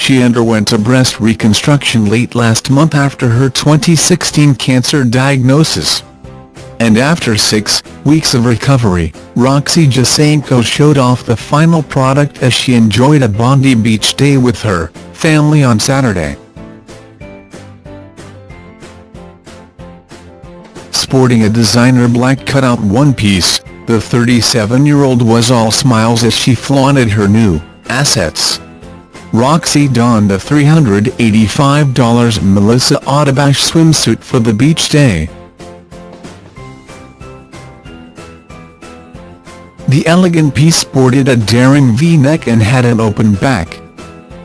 She underwent a breast reconstruction late last month after her 2016 cancer diagnosis. And after six weeks of recovery, Roxy Jacenko showed off the final product as she enjoyed a Bondi Beach day with her family on Saturday. Sporting a designer black cutout one-piece, the 37-year-old was all smiles as she flaunted her new assets. Roxy donned a $385 Melissa Odabash swimsuit for the beach day. The elegant piece sported a daring V-neck and had an open back.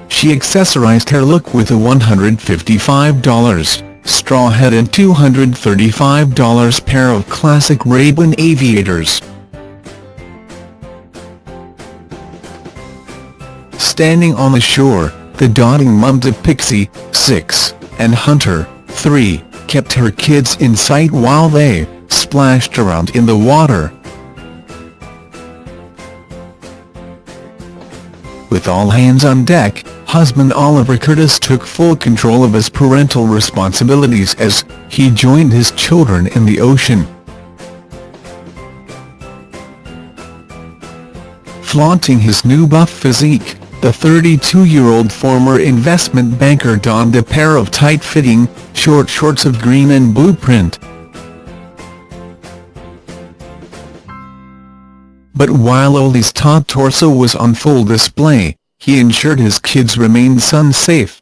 She accessorized her look with a $155 straw hat and $235 pair of classic Ray-Ban aviators. Standing on the shore, the dotting mums of Pixie, 6, and Hunter, 3, kept her kids in sight while they splashed around in the water. With all hands on deck, husband Oliver Curtis took full control of his parental responsibilities as he joined his children in the ocean. Flaunting his new buff physique, the 32-year-old former investment banker donned a pair of tight-fitting, short shorts of green and blue print. But while Ollie's taut torso was on full display, he ensured his kids remained sun-safe.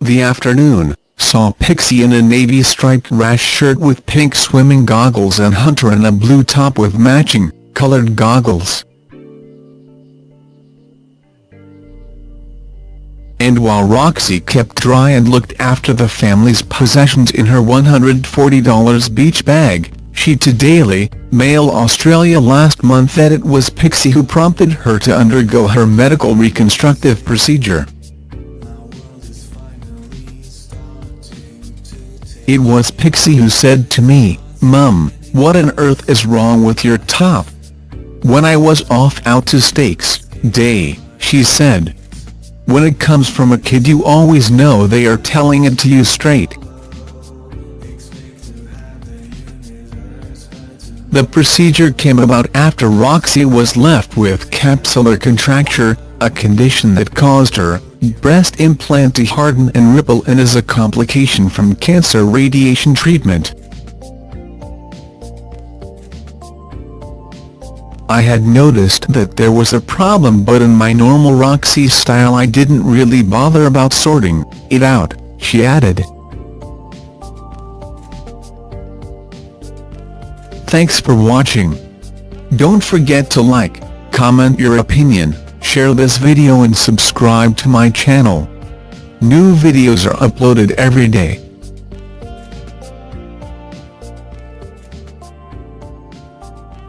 The afternoon, saw Pixie in a navy-striped rash shirt with pink swimming goggles and Hunter in a blue top with matching, colored goggles. And while Roxy kept dry and looked after the family's possessions in her $140 beach bag, she to Daily Mail Australia last month that it was Pixie who prompted her to undergo her medical reconstructive procedure. It was Pixie who said to me, Mum, what on earth is wrong with your top? When I was off out to Stakes Day, she said. When it comes from a kid you always know they are telling it to you straight. The procedure came about after Roxy was left with capsular contracture, a condition that caused her breast implant to harden and ripple and is a complication from cancer radiation treatment. I had noticed that there was a problem but in my normal Roxy style I didn't really bother about sorting it out, she added. Thanks for watching. Don't forget to like, comment your opinion, share this video and subscribe to my channel. New videos are uploaded every day.